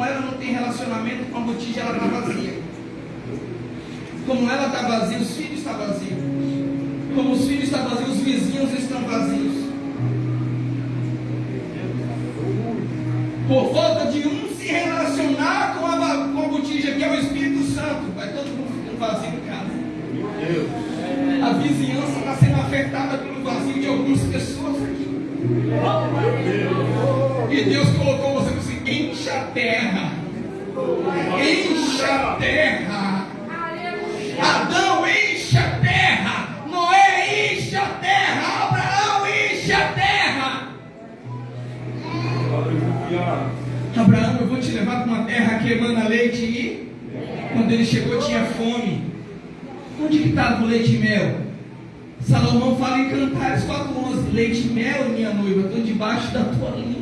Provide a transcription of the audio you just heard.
como ela não tem relacionamento com a botija, ela está vazia. Como ela está vazia, os filhos estão vazios. Como os filhos estão vazios, os vizinhos estão vazios. Por falta de um se relacionar com a, com a botija, que é o Espírito Santo, vai todo mundo ficando vazio em casa. A vizinhança está sendo afetada pelo vazio de algumas pessoas aqui. E Deus colocou você encha a terra. Encha a terra. Adão, enche a terra. Noé, enche a terra. Abraão, enche a terra. Abraão, eu vou te levar para uma terra que emana leite e quando ele chegou tinha fome. Onde que estava o leite e mel? Salomão fala em Cantares 4:11, leite e mel, minha noiva, estão debaixo da tua linha.